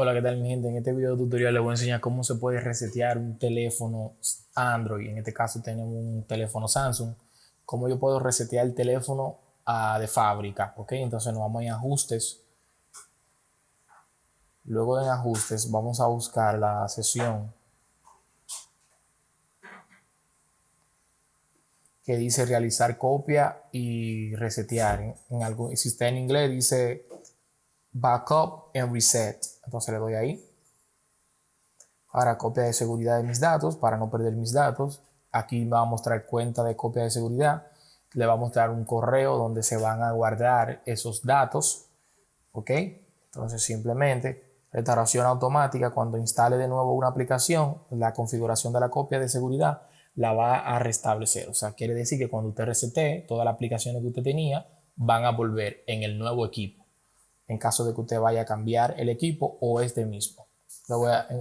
Hola, ¿qué tal mi gente? En este video tutorial les voy a enseñar cómo se puede resetear un teléfono Android. En este caso tenemos un teléfono Samsung. Cómo yo puedo resetear el teléfono uh, de fábrica, ¿ok? Entonces nos vamos a ajustes. Luego de ajustes vamos a buscar la sesión que dice realizar copia y resetear. En si está en inglés dice backup and reset. Entonces le doy ahí. Ahora copia de seguridad de mis datos para no perder mis datos. Aquí va a mostrar cuenta de copia de seguridad. Le va a mostrar un correo donde se van a guardar esos datos. ¿Ok? Entonces simplemente restauración automática cuando instale de nuevo una aplicación, la configuración de la copia de seguridad la va a restablecer. O sea, quiere decir que cuando usted resete, todas las aplicaciones que usted tenía van a volver en el nuevo equipo en caso de que usted vaya a cambiar el equipo o este mismo.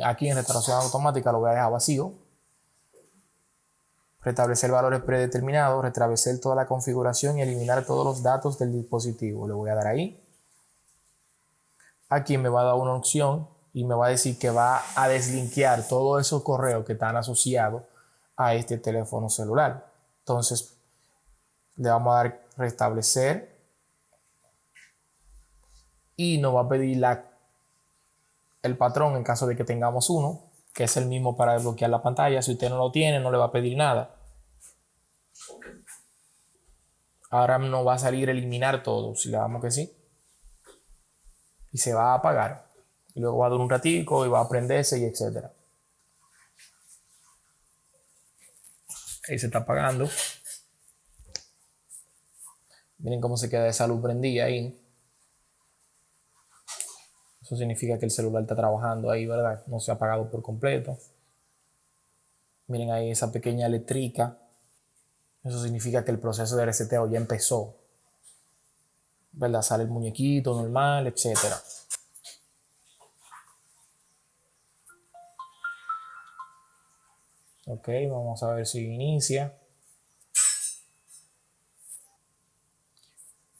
aquí en restauración automática lo voy a dejar vacío. Restablecer valores predeterminados, restablecer toda la configuración y eliminar todos los datos del dispositivo. Le voy a dar ahí. Aquí me va a dar una opción y me va a decir que va a deslinkear todos esos correos que están asociados a este teléfono celular. Entonces, le vamos a dar restablecer y nos va a pedir la, el patrón en caso de que tengamos uno, que es el mismo para desbloquear la pantalla. Si usted no lo tiene, no le va a pedir nada. Ahora nos va a salir eliminar todo, si le damos que sí. Y se va a apagar. Y luego va a dar un ratico y va a prenderse y etcétera. Ahí se está apagando. Miren cómo se queda esa luz prendida ahí. Eso significa que el celular está trabajando ahí, ¿verdad? No se ha apagado por completo. Miren ahí esa pequeña eléctrica. Eso significa que el proceso de reseteo ya empezó. ¿Verdad? Sale el muñequito normal, etc. Ok, vamos a ver si inicia.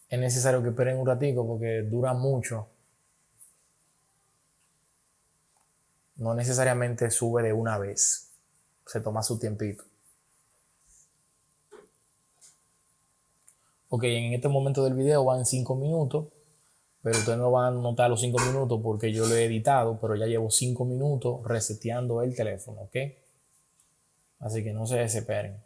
Es necesario que esperen un ratico porque dura mucho. No necesariamente sube de una vez. Se toma su tiempito. Ok, en este momento del video van 5 minutos, pero ustedes no van a notar los 5 minutos porque yo lo he editado, pero ya llevo 5 minutos reseteando el teléfono, ¿ok? Así que no se desesperen.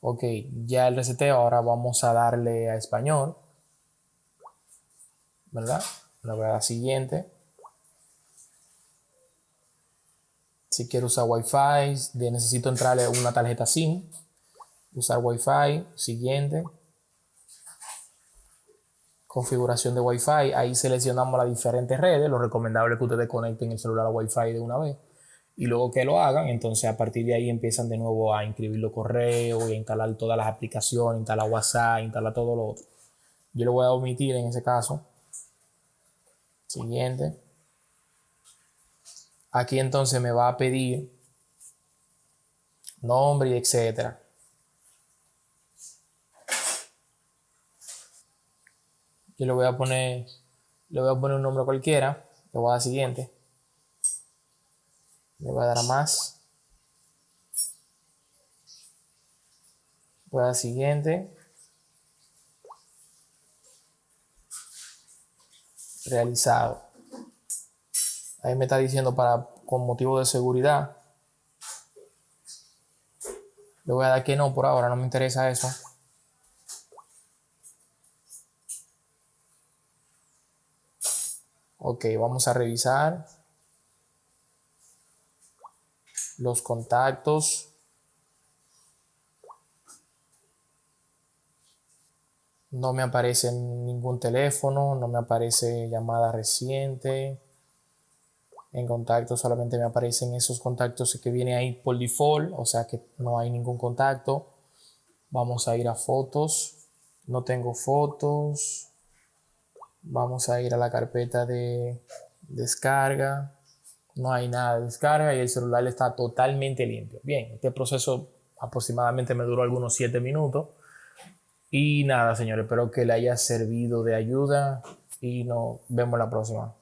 Ok, ya el reseteo, ahora vamos a darle a español. ¿Verdad? La voy siguiente. Si quiero usar Wi-Fi, necesito entrarle una tarjeta SIM. Usar Wi-Fi, siguiente. Configuración de Wi-Fi, ahí seleccionamos las diferentes redes. Lo recomendable es que ustedes conecten el celular a Wi-Fi de una vez. Y luego que lo hagan, entonces a partir de ahí empiezan de nuevo a inscribir los correos, y a instalar todas las aplicaciones, instalar WhatsApp, instalar todo lo otro. Yo lo voy a omitir en ese caso Siguiente. Aquí entonces me va a pedir nombre y etcétera. Yo le voy a poner, le voy a poner un nombre cualquiera. Le voy a dar siguiente. Le voy a dar a más. Voy a dar siguiente. Realizado. Ahí me está diciendo para con motivo de seguridad. Le voy a dar que no por ahora, no me interesa eso. Ok, vamos a revisar los contactos. No me aparece ningún teléfono, no me aparece llamada reciente. En contacto solamente me aparecen esos contactos que vienen ahí por default, o sea que no hay ningún contacto. Vamos a ir a fotos. No tengo fotos. Vamos a ir a la carpeta de descarga. No hay nada de descarga y el celular está totalmente limpio. Bien, este proceso aproximadamente me duró algunos 7 minutos Y nada, señores, espero que le haya servido de ayuda y nos vemos la próxima.